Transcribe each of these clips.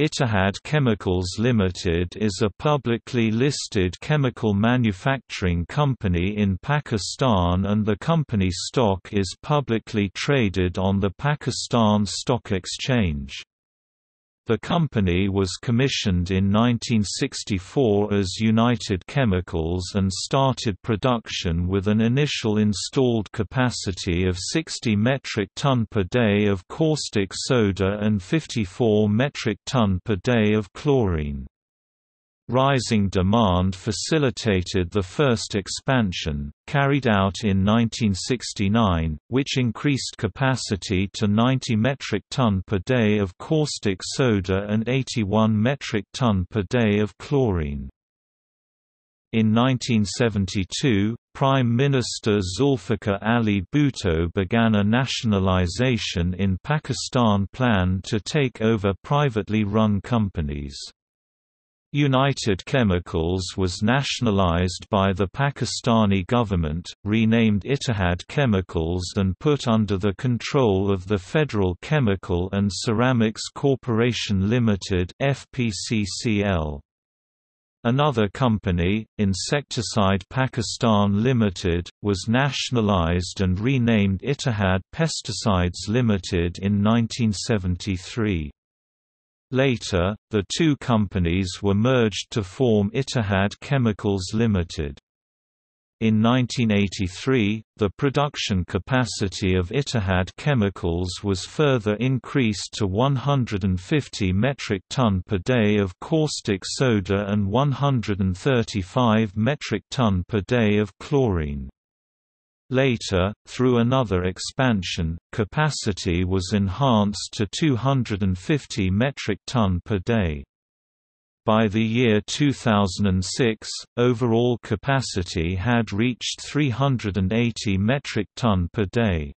Ittihad Chemicals Limited is a publicly listed chemical manufacturing company in Pakistan and the company stock is publicly traded on the Pakistan Stock Exchange. The company was commissioned in 1964 as United Chemicals and started production with an initial installed capacity of 60 metric ton per day of caustic soda and 54 metric ton per day of chlorine. Rising demand facilitated the first expansion, carried out in 1969, which increased capacity to 90 metric ton per day of caustic soda and 81 metric ton per day of chlorine. In 1972, Prime Minister Zulfikar Ali Bhutto began a nationalization in Pakistan plan to take over privately run companies. United Chemicals was nationalized by the Pakistani government, renamed Ittihad Chemicals and put under the control of the Federal Chemical and Ceramics Corporation Limited FPCCL. Another company, Insecticide Pakistan Limited, was nationalized and renamed Ittihad Pesticides Limited in 1973. Later, the two companies were merged to form Ittihad Chemicals Limited. In 1983, the production capacity of Ittihad Chemicals was further increased to 150 metric ton per day of caustic soda and 135 metric ton per day of chlorine. Later, through another expansion, capacity was enhanced to 250 metric ton per day. By the year 2006, overall capacity had reached 380 metric ton per day.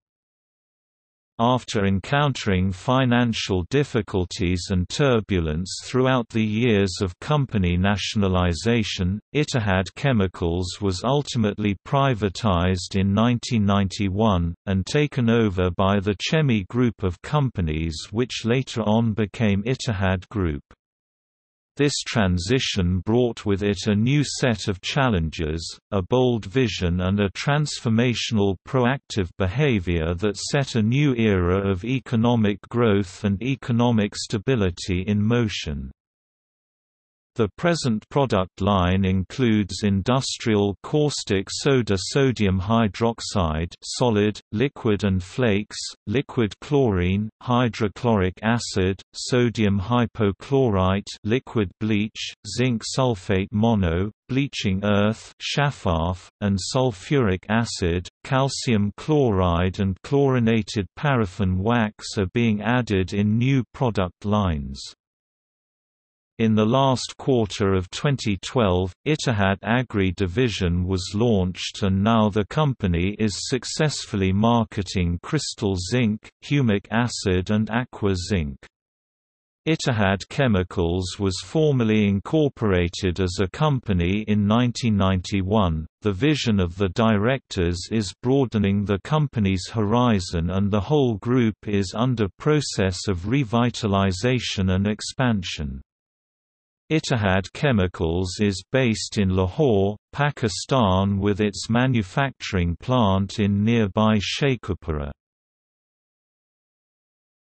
After encountering financial difficulties and turbulence throughout the years of company nationalization, Ittihad Chemicals was ultimately privatized in 1991, and taken over by the Chemi Group of companies which later on became Ittihad Group. This transition brought with it a new set of challenges, a bold vision and a transformational proactive behavior that set a new era of economic growth and economic stability in motion. The present product line includes industrial caustic soda sodium hydroxide solid, liquid and flakes, liquid chlorine, hydrochloric acid, sodium hypochlorite liquid bleach, zinc sulfate mono, bleaching earth shafaf, and sulfuric acid, calcium chloride and chlorinated paraffin wax are being added in new product lines. In the last quarter of 2012, Ittihad Agri division was launched and now the company is successfully marketing crystal zinc, humic acid and aqua zinc. Ittihad Chemicals was formally incorporated as a company in 1991. The vision of the directors is broadening the company's horizon and the whole group is under process of revitalization and expansion. Ittihad Chemicals is based in Lahore, Pakistan with its manufacturing plant in nearby Sheikhupura.